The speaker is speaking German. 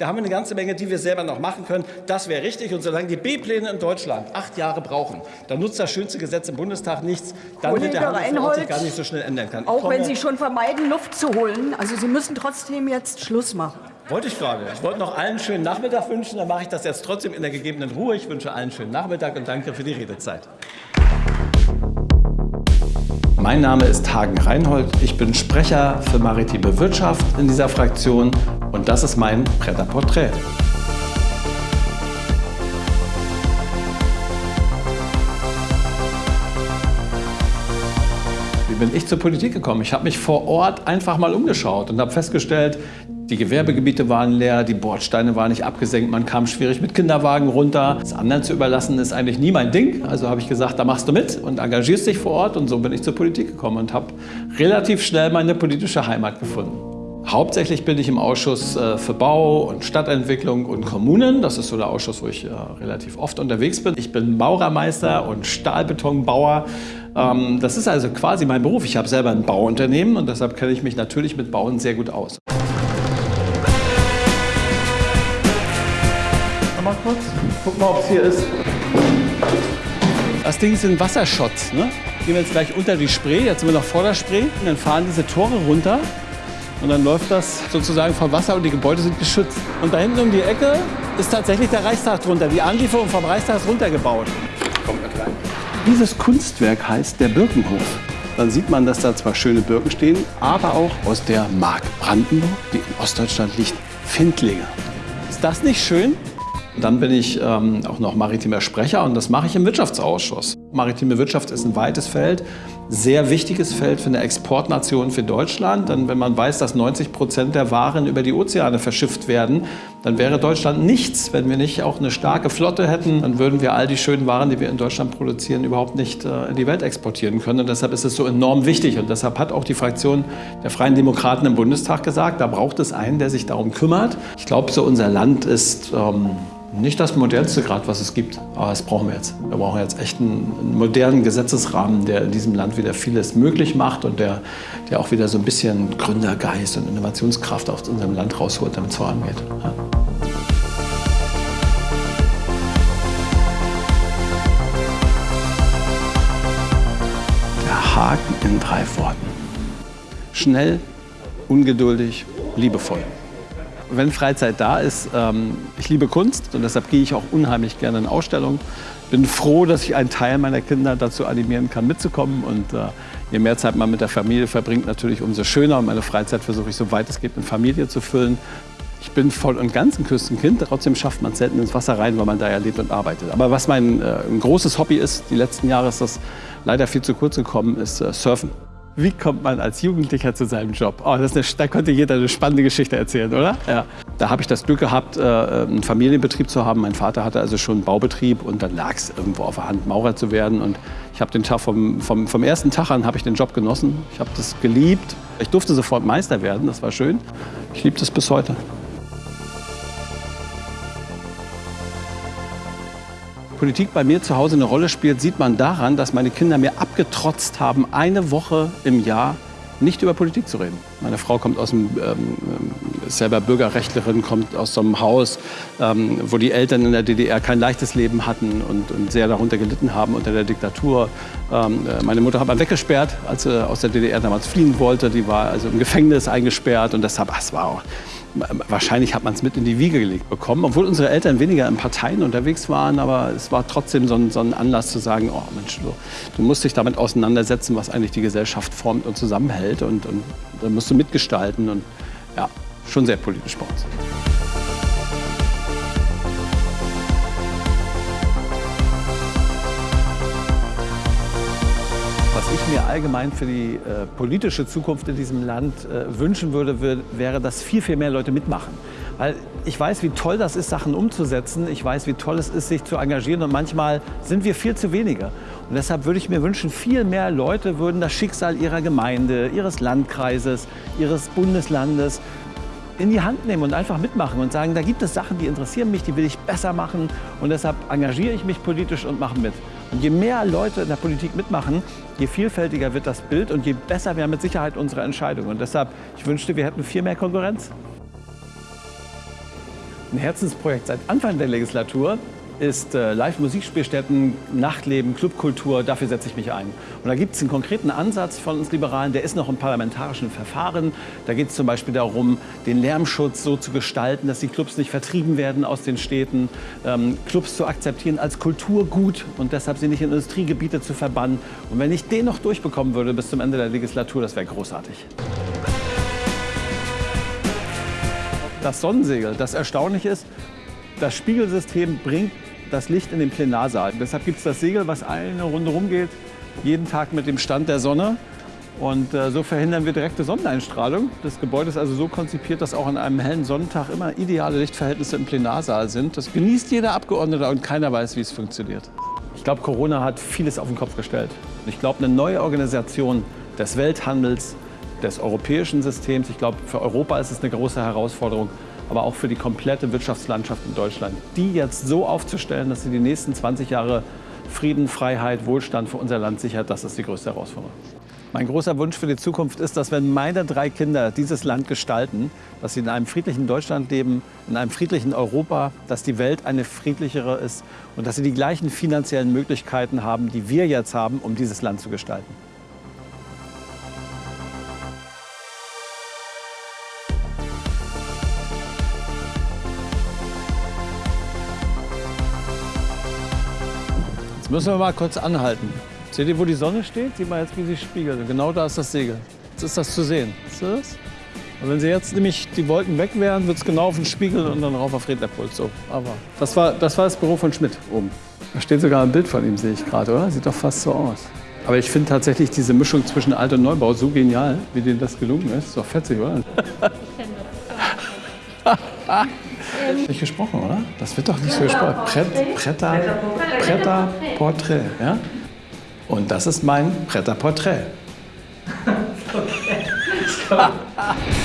Da haben wir eine ganze Menge, die wir selber noch machen können. Das wäre richtig. Und solange die B-Pläne in Deutschland acht Jahre brauchen, dann nutzt das schönste Gesetz im Bundestag nichts. Dann Kollege wird der Handel sich Reinhold, gar nicht so schnell ändern. Ich Auch wenn Sie schon vermeiden, Luft zu holen. Also Sie müssen trotzdem jetzt Schluss machen. Wollte ich gerade. Ich wollte noch allen einen schönen Nachmittag wünschen. Dann mache ich das jetzt trotzdem in der gegebenen Ruhe. Ich wünsche allen einen schönen Nachmittag und danke für die Redezeit. Mein Name ist Hagen Reinhold. Ich bin Sprecher für maritime Wirtschaft in dieser Fraktion und das ist mein Pret-à-Portrait. Wie bin ich zur Politik gekommen? Ich habe mich vor Ort einfach mal umgeschaut und habe festgestellt, die Gewerbegebiete waren leer, die Bordsteine waren nicht abgesenkt, man kam schwierig mit Kinderwagen runter. Das anderen zu überlassen ist eigentlich nie mein Ding. Also habe ich gesagt, da machst du mit und engagierst dich vor Ort und so bin ich zur Politik gekommen und habe relativ schnell meine politische Heimat gefunden. Hauptsächlich bin ich im Ausschuss äh, für Bau und Stadtentwicklung und Kommunen. Das ist so der Ausschuss, wo ich äh, relativ oft unterwegs bin. Ich bin Maurermeister und Stahlbetonbauer. Ähm, Das ist also quasi mein Beruf. Ich habe selber ein Bauunternehmen und deshalb kenne ich mich natürlich mit Bauen sehr gut aus. Mal kurz, guck mal, ob es hier ist. Das Ding sind Wassershots. Ne? Gehen wir jetzt gleich unter die Spree, jetzt sind wir noch vor der Spree. Und dann fahren diese Tore runter und dann läuft das sozusagen vom Wasser und die Gebäude sind geschützt. Und da hinten um die Ecke ist tatsächlich der Reichstag drunter. Die Anlieferung vom Reichstag ist runtergebaut. Kommt mit rein. Dieses Kunstwerk heißt der Birkenhof. Dann sieht man, dass da zwar schöne Birken stehen, aber auch aus der Mark Brandenburg, die in Ostdeutschland liegt, Findlinge. Ist das nicht schön? Dann bin ich ähm, auch noch maritimer Sprecher und das mache ich im Wirtschaftsausschuss. Maritime Wirtschaft ist ein weites Feld, sehr wichtiges Feld für eine Exportnation für Deutschland. Denn wenn man weiß, dass 90 Prozent der Waren über die Ozeane verschifft werden, dann wäre Deutschland nichts, wenn wir nicht auch eine starke Flotte hätten. Dann würden wir all die schönen Waren, die wir in Deutschland produzieren, überhaupt nicht äh, in die Welt exportieren können. Und deshalb ist es so enorm wichtig. Und deshalb hat auch die Fraktion der Freien Demokraten im Bundestag gesagt, da braucht es einen, der sich darum kümmert. Ich glaube, so unser Land ist ähm, nicht das modernste Grad, was es gibt, aber das brauchen wir jetzt. Wir brauchen jetzt echt einen, modernen Gesetzesrahmen, der in diesem Land wieder vieles möglich macht und der, der auch wieder so ein bisschen Gründergeist und Innovationskraft aus unserem Land rausholt, damit es vorangeht. Ja. Der Haken in drei Worten. Schnell, ungeduldig, liebevoll wenn Freizeit da ist, ähm, ich liebe Kunst und deshalb gehe ich auch unheimlich gerne in Ausstellungen. Bin froh, dass ich einen Teil meiner Kinder dazu animieren kann, mitzukommen. Und äh, je mehr Zeit man mit der Familie verbringt, natürlich umso schöner. Und meine Freizeit versuche ich so weit es geht mit Familie zu füllen. Ich bin voll und ganz ein Küstenkind, trotzdem schafft man es selten ins Wasser rein, weil man da ja lebt und arbeitet. Aber was mein äh, großes Hobby ist, die letzten Jahre ist das leider viel zu kurz gekommen, ist äh, Surfen. Wie kommt man als Jugendlicher zu seinem Job? Oh, das eine, da könnte jeder eine spannende Geschichte erzählen, oder? Ja. Da habe ich das Glück gehabt, äh, einen Familienbetrieb zu haben. Mein Vater hatte also schon einen Baubetrieb und dann lag es irgendwo auf der Hand, Maurer zu werden. Und ich habe den Tag vom, vom, vom ersten Tag an habe ich den Job genossen. Ich habe das geliebt. Ich durfte sofort Meister werden, das war schön. Ich liebe das bis heute. Politik bei mir zu Hause eine Rolle spielt, sieht man daran, dass meine Kinder mir abgetrotzt haben, eine Woche im Jahr nicht über Politik zu reden. Meine Frau kommt aus dem, ähm, selber Bürgerrechtlerin, kommt aus so einem Haus, ähm, wo die Eltern in der DDR kein leichtes Leben hatten und, und sehr darunter gelitten haben unter der Diktatur. Ähm, äh, meine Mutter hat man weggesperrt, als sie aus der DDR damals fliehen wollte. Die war also im Gefängnis eingesperrt und deshalb, ach, es war auch Wahrscheinlich hat man es mit in die Wiege gelegt bekommen, obwohl unsere Eltern weniger in Parteien unterwegs waren, aber es war trotzdem so ein, so ein Anlass zu sagen, oh Mensch, du, du, musst dich damit auseinandersetzen, was eigentlich die Gesellschaft formt und zusammenhält und, und da musst du mitgestalten und ja, schon sehr politisch bei uns. Was ich mir allgemein für die äh, politische Zukunft in diesem Land äh, wünschen würde, wär, wäre, dass viel, viel mehr Leute mitmachen. Weil ich weiß, wie toll das ist, Sachen umzusetzen. Ich weiß, wie toll es ist, sich zu engagieren. Und manchmal sind wir viel zu wenige. Und deshalb würde ich mir wünschen, viel mehr Leute würden das Schicksal ihrer Gemeinde, ihres Landkreises, ihres Bundeslandes in die Hand nehmen und einfach mitmachen und sagen, da gibt es Sachen, die interessieren mich, die will ich besser machen und deshalb engagiere ich mich politisch und mache mit. Und je mehr Leute in der Politik mitmachen, je vielfältiger wird das Bild und je besser wäre mit Sicherheit unsere Entscheidung. Und deshalb, ich wünschte, wir hätten viel mehr Konkurrenz. Ein Herzensprojekt seit Anfang der Legislatur ist äh, Live-Musikspielstätten, Nachtleben, Clubkultur, dafür setze ich mich ein. Und da gibt es einen konkreten Ansatz von uns Liberalen, der ist noch im parlamentarischen Verfahren. Da geht es zum Beispiel darum, den Lärmschutz so zu gestalten, dass die Clubs nicht vertrieben werden aus den Städten, ähm, Clubs zu akzeptieren als Kulturgut und deshalb sie nicht in Industriegebiete zu verbannen. Und wenn ich den noch durchbekommen würde bis zum Ende der Legislatur, das wäre großartig. Das Sonnensegel, das erstaunlich ist, das Spiegelsystem bringt das Licht in den Plenarsaal. Deshalb gibt es das Segel, was eine Runde rumgeht, jeden Tag mit dem Stand der Sonne. Und äh, so verhindern wir direkte Sonneneinstrahlung. Das Gebäude ist also so konzipiert, dass auch an einem hellen Sonnentag immer ideale Lichtverhältnisse im Plenarsaal sind. Das genießt jeder Abgeordnete und keiner weiß, wie es funktioniert. Ich glaube, Corona hat vieles auf den Kopf gestellt. Ich glaube, eine neue Organisation des Welthandels, des europäischen Systems, ich glaube, für Europa ist es eine große Herausforderung, aber auch für die komplette Wirtschaftslandschaft in Deutschland. Die jetzt so aufzustellen, dass sie die nächsten 20 Jahre Frieden, Freiheit, Wohlstand für unser Land sichert, das ist die größte Herausforderung. Mein großer Wunsch für die Zukunft ist, dass wenn meine drei Kinder dieses Land gestalten, dass sie in einem friedlichen Deutschland leben, in einem friedlichen Europa, dass die Welt eine friedlichere ist und dass sie die gleichen finanziellen Möglichkeiten haben, die wir jetzt haben, um dieses Land zu gestalten. Jetzt müssen wir mal kurz anhalten. Seht ihr, wo die Sonne steht? Sieht man jetzt, wie sie spiegelt. Genau da ist das Segel. Jetzt ist das zu sehen. Ist das? Und wenn sie jetzt nämlich die Wolken weg wären, wird es genau auf den Spiegel und dann rauf auf Rednerpult. So. Aber das war, das war das Büro von Schmidt oben. Da steht sogar ein Bild von ihm, sehe ich gerade, oder? Sieht doch fast so aus. Aber ich finde tatsächlich diese Mischung zwischen Alt- und Neubau so genial, wie denen das gelungen ist. Ist doch fetzig, oder? Nicht gesprochen, oder? Das wird doch nicht so gesprochen. Pret, Preta, Preta Portrait. Ja? Und das ist mein Preta Portrait. Okay.